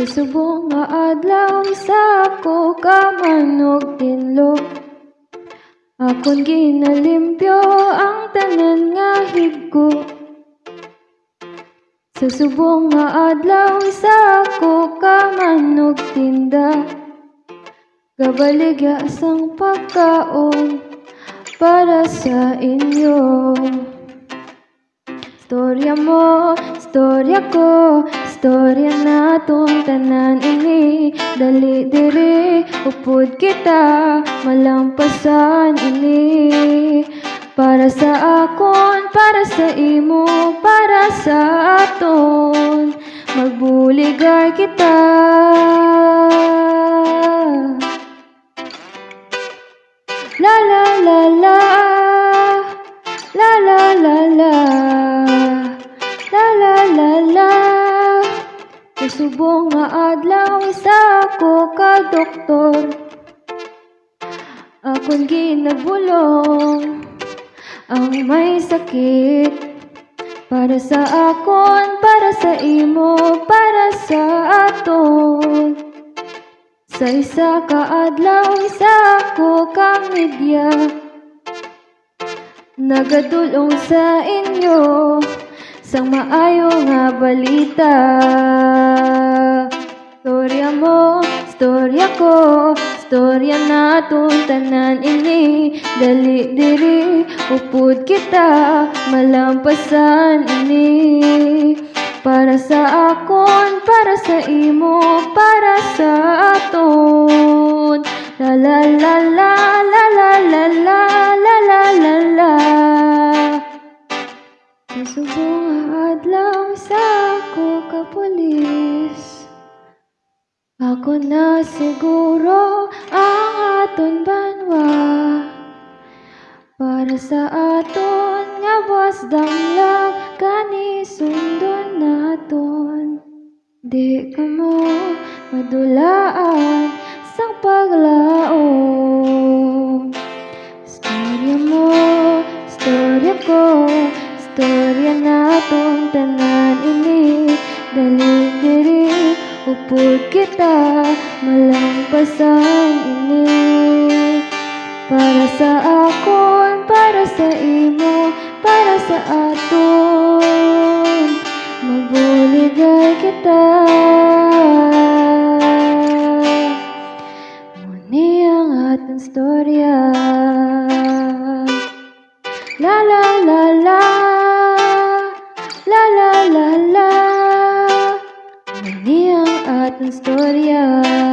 Sa subong nga adlaw isa ko ka manog tinlo. Akon ginalimpyo ang tanan nga higko. Sa subong nga adlaw isa ko ka manog tinda. Gabaligya sang pagkaon para sa inyo. Storya mo, storya ko, storya naton tanan ini. Dali diri, upod kita, malampasan ini. Para sa akon, para sa imo, para sa aton. Magbuligay kita. La la la La. La la la La Kasubong nga adlaw isa ko ka doktor. Akon ginabulong Ang may sakit. Para sa akon, para sa imo, para sa aton. Sa isa ka adlaw, isa ko ka media. Nagadulong sa inyo Sang maayo nga balita Storya mo, storya ko Storya naton tanan ini Dali diri, upod kita Malampasan ini Para sa akon, para sa imo Para sa aton La la la la la la la la la la la la Sa pulis Ako na siguro ang aton banwa. Para sa aton nga wasdang lang kani sundon naton. Di ka mo madulaan sang paglaom Storya mo, storya ko Storya natong tanan ini. Dali diri, upod kita Malampasan ini. Para sa akon, para sa imo Para sa aton Magbuligay kita. Muni ang atong storya historia.